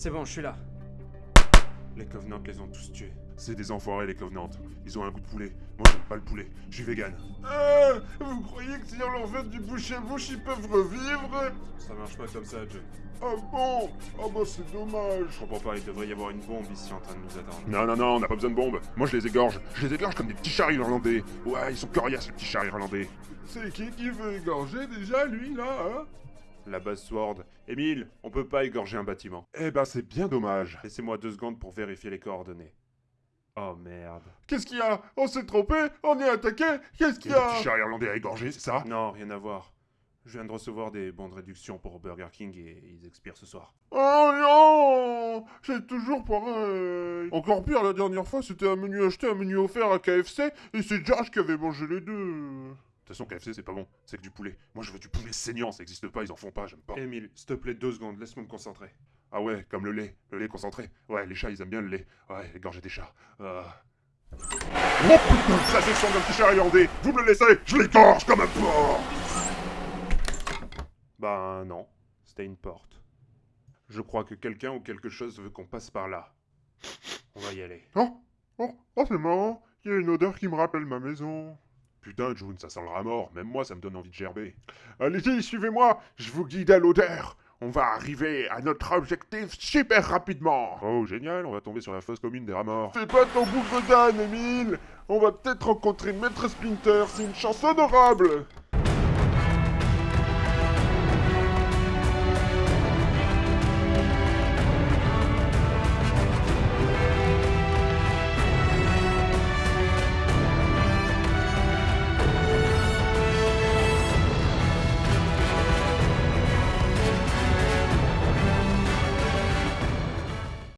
C'est bon, je suis là. Les Covenants les ont tous tués. C'est des enfoirés les Covenants. Ils ont un goût de poulet. Moi j'aime pas le poulet. Je suis vegan. Euh, vous croyez que si on leur fait du bouche à bouche, ils peuvent revivre? Ça marche pas comme ça, John. Ah bon? Ah bah c'est dommage. Je comprends pas, il devrait y avoir une bombe ici en train de nous attendre. Non, non, non, on n'a pas besoin de bombe. Moi je les égorge. Je les égorge comme des petits chars irlandais. Ouais, ils sont coriaces les petits chars irlandais. C'est qui qui veut égorger déjà, lui, là, hein? La base Sword. Émile, on peut pas égorger un bâtiment. Eh ben c'est bien dommage. Laissez-moi deux secondes pour vérifier les coordonnées. Oh merde. Qu'est-ce qu'il y a? On s'est trompé On est attaqué Qu'est-ce qu'il Il y a petits chars irlandais à égorger, c'est ça? Non, rien à voir. Je viens de recevoir des bons de réduction pour Burger King et ils expirent ce soir. Oh non C'est toujours pareil Encore pire, la dernière fois, c'était un menu acheté, un menu offert à KFC, et c'est Josh qui avait mangé les deux. De toute façon, KFC, c'est pas bon. C'est que du poulet. Moi, je veux du poulet saignant. Ça existe pas, ils en font pas, j'aime pas. Émile, s'il te plaît, deux secondes. Laisse-moi me concentrer. Ah ouais, comme le lait. Le lait concentré. Ouais, les chats, ils aiment bien le lait. Ouais, égorger des chats. Euh... Oh putain, ça c'est le sang d'un petit chat irlandais. Vous me le laissez Je l'égorge comme un porc Bah non. C'était une porte. Je crois que quelqu'un ou quelque chose veut qu'on passe par là. On va y aller. Oh Oh, oh c'est marrant Il y a une odeur qui me rappelle ma maison. Putain, June, ça sent le rat mort. Même moi, ça me donne envie de gerber. Allez-y, suivez-moi, je vous guide à l'odeur. On va arriver à notre objectif super rapidement. Oh, génial, on va tomber sur la fosse commune des rats morts. Fais pas ton bougre d'âne, Emile On va peut-être rencontrer Maître Splinter, c'est une chance honorable